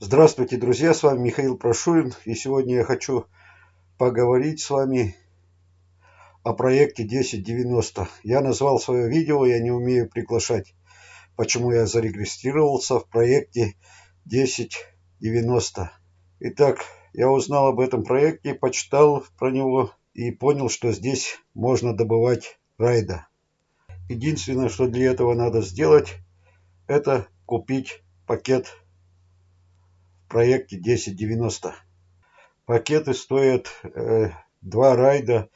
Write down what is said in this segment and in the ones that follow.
Здравствуйте, друзья, с вами Михаил Прошурин, и сегодня я хочу поговорить с вами о проекте 1090. Я назвал свое видео «Я не умею приглашать», почему я зарегистрировался в проекте 1090. Итак, я узнал об этом проекте, почитал про него и понял, что здесь можно добывать райда. Единственное, что для этого надо сделать, это купить пакет проекте 1090. Пакеты стоят э, 2 райда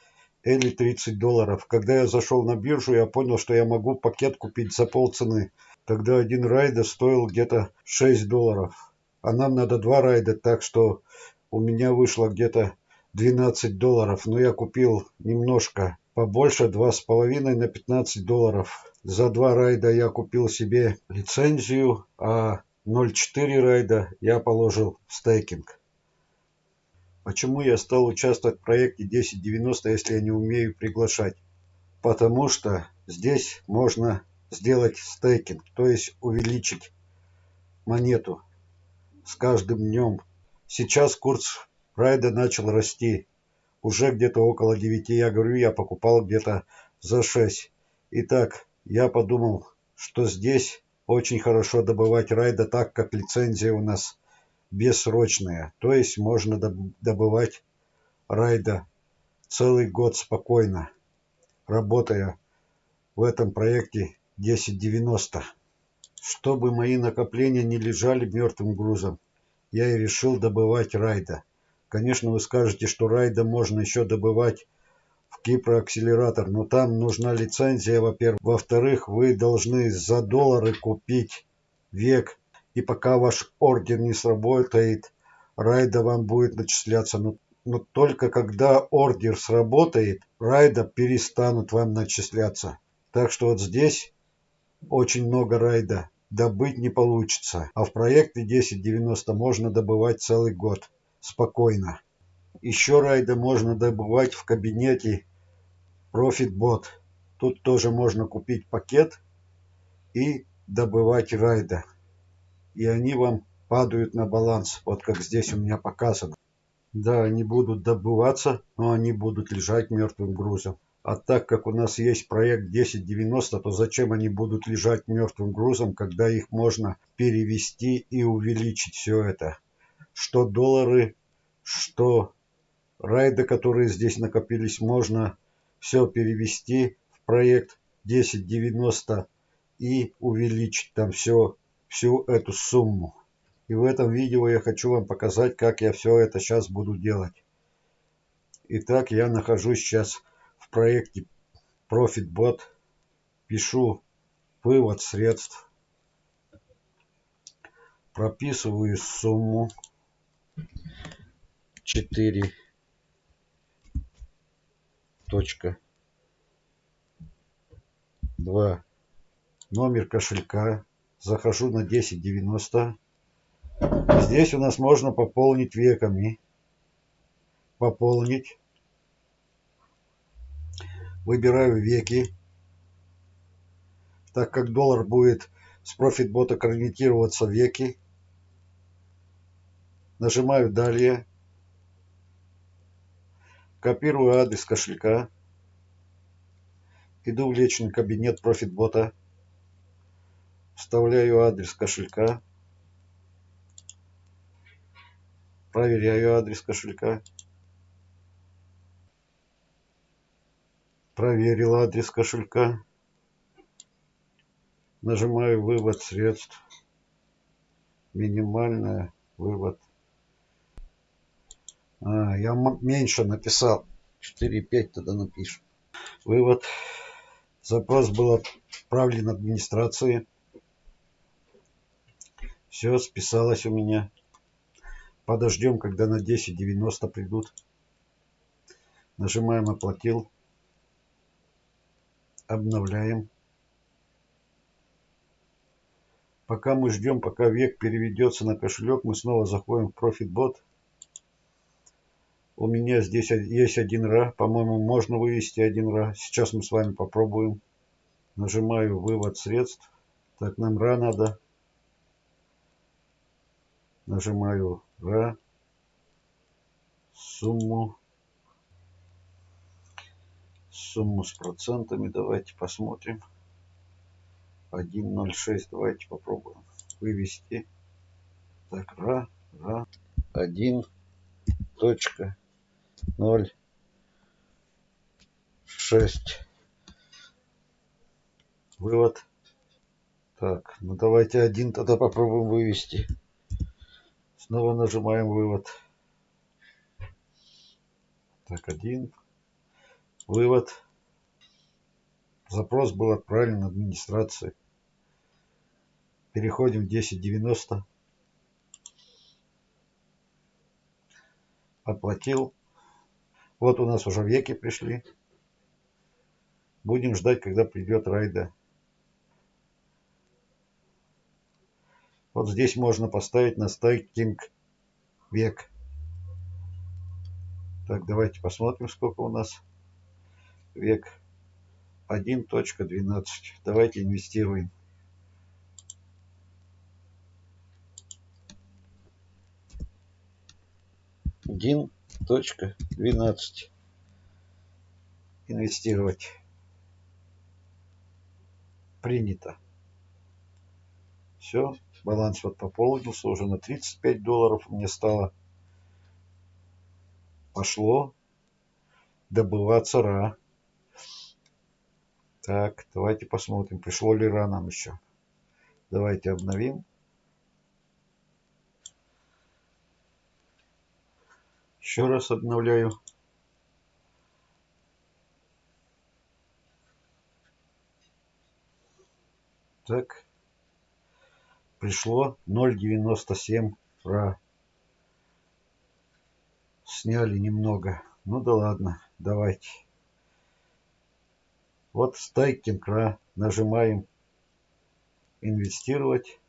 или 30 долларов. Когда я зашел на биржу, я понял, что я могу пакет купить за полцены. Тогда один райда стоил где-то 6 долларов. А нам надо два райда, так что у меня вышло где-то 12 долларов. Но я купил немножко побольше, 2,5 на 15 долларов. За два райда я купил себе лицензию, а 0.4 райда я положил в стейкинг. Почему я стал участвовать в проекте 1090, если я не умею приглашать? Потому что здесь можно сделать стейкинг, то есть увеличить монету с каждым днем. Сейчас курс райда начал расти. Уже где-то около 9, я говорю, я покупал где-то за 6. Итак, я подумал, что здесь очень хорошо добывать райда, так как лицензия у нас бессрочная. То есть можно добывать райда целый год спокойно, работая в этом проекте 1090. Чтобы мои накопления не лежали мертвым грузом, я и решил добывать райда. Конечно, вы скажете, что райда можно еще добывать Кипр-акселератор, но там нужна лицензия, во-первых. Во-вторых, вы должны за доллары купить век, и пока ваш ордер не сработает, райда вам будет начисляться. Но, но только когда ордер сработает, райда перестанут вам начисляться. Так что вот здесь очень много райда добыть не получится. А в проекте 1090 можно добывать целый год спокойно. Еще райда можно добывать в кабинете ProfitBot. Тут тоже можно купить пакет и добывать райда. И они вам падают на баланс, вот как здесь у меня показано. Да, они будут добываться, но они будут лежать мертвым грузом. А так как у нас есть проект 1090, то зачем они будут лежать мертвым грузом, когда их можно перевести и увеличить все это? Что доллары, что райды, которые здесь накопились, можно все перевести в проект 1090 и увеличить там все, всю эту сумму. И в этом видео я хочу вам показать, как я все это сейчас буду делать. Итак, я нахожусь сейчас в проекте ProfitBot. Пишу вывод средств. Прописываю сумму 4 точка. Два. Номер кошелька. Захожу на 1090 здесь у нас можно пополнить веками. Пополнить. Выбираю веки. Так как доллар будет с профитбота конвертироваться веки нажимаю далее Копирую адрес кошелька. Иду в личный кабинет профитбота. Вставляю адрес кошелька. Проверяю адрес кошелька. Проверил адрес кошелька. Нажимаю вывод средств. Минимальная вывод а, я меньше написал. 4,5 тогда напишем. Вывод. Запрос был отправлен администрации. Все списалось у меня. Подождем, когда на 10.90 придут. Нажимаем «Оплатил». Обновляем. Пока мы ждем, пока век переведется на кошелек, мы снова заходим в ProfitBot. У меня здесь есть один ра. По-моему, можно вывести один ра. Сейчас мы с вами попробуем. Нажимаю вывод средств. Так, нам ра надо. Нажимаю «Ра». Сумму. Сумму с процентами давайте посмотрим. 1.06. Давайте попробуем вывести. Так, ра, ра. 1 точка 0 6 вывод. Так ну давайте один тогда попробуем вывести. Снова нажимаем вывод. Так один. Вывод. Запрос был отправлен администрации. Переходим в 1090 оплатил вот у нас уже веки пришли будем ждать когда придет райда Вот здесь можно поставить на стейкинг век. Так, давайте посмотрим, сколько у нас век. 1.12. Давайте инвестируем. Один точка двенадцать. Инвестировать. Принято. Все баланс вот пополнился уже на 35 долларов мне стало. Пошло добываться ра. Так, давайте посмотрим, пришло ли ра нам еще. Давайте обновим. Еще раз обновляю. Так пришло 0.97 ра. Сняли немного. Ну да ладно, давайте. Вот стейкинг ра. Нажимаем инвестировать.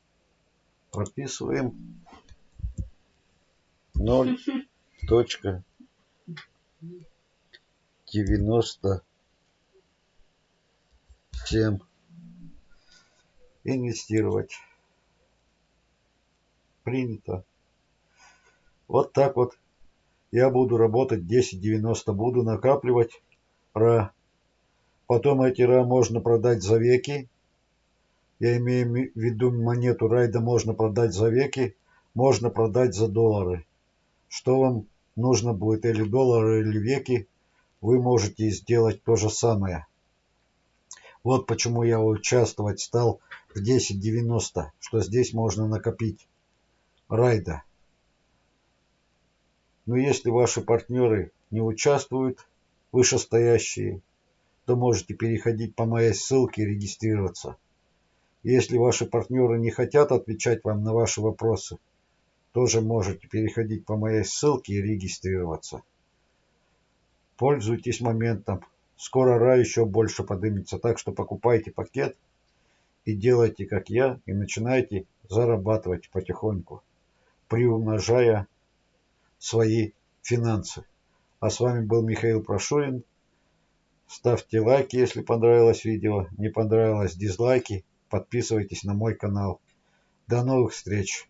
Прописываем 0 точка 97 инвестировать принято. Вот так вот я буду работать 10.90, буду накапливать ра. Потом эти ра можно продать за веки. Я имею в виду монету райда можно продать за веки, можно продать за доллары. Что вам нужно будет, или доллары, или веки, вы можете сделать то же самое. Вот почему я участвовать стал в 10.90, что здесь можно накопить райда. Но если ваши партнеры не участвуют, вышестоящие, то можете переходить по моей ссылке и регистрироваться. Если ваши партнеры не хотят отвечать вам на ваши вопросы, тоже можете переходить по моей ссылке и регистрироваться. Пользуйтесь моментом. Скоро рай еще больше поднимется, так что покупайте пакет и делайте как я, и начинайте зарабатывать потихоньку приумножая свои финансы. А с вами был Михаил Прошурин. Ставьте лайки, если понравилось видео. Не понравилось дизлайки. Подписывайтесь на мой канал. До новых встреч!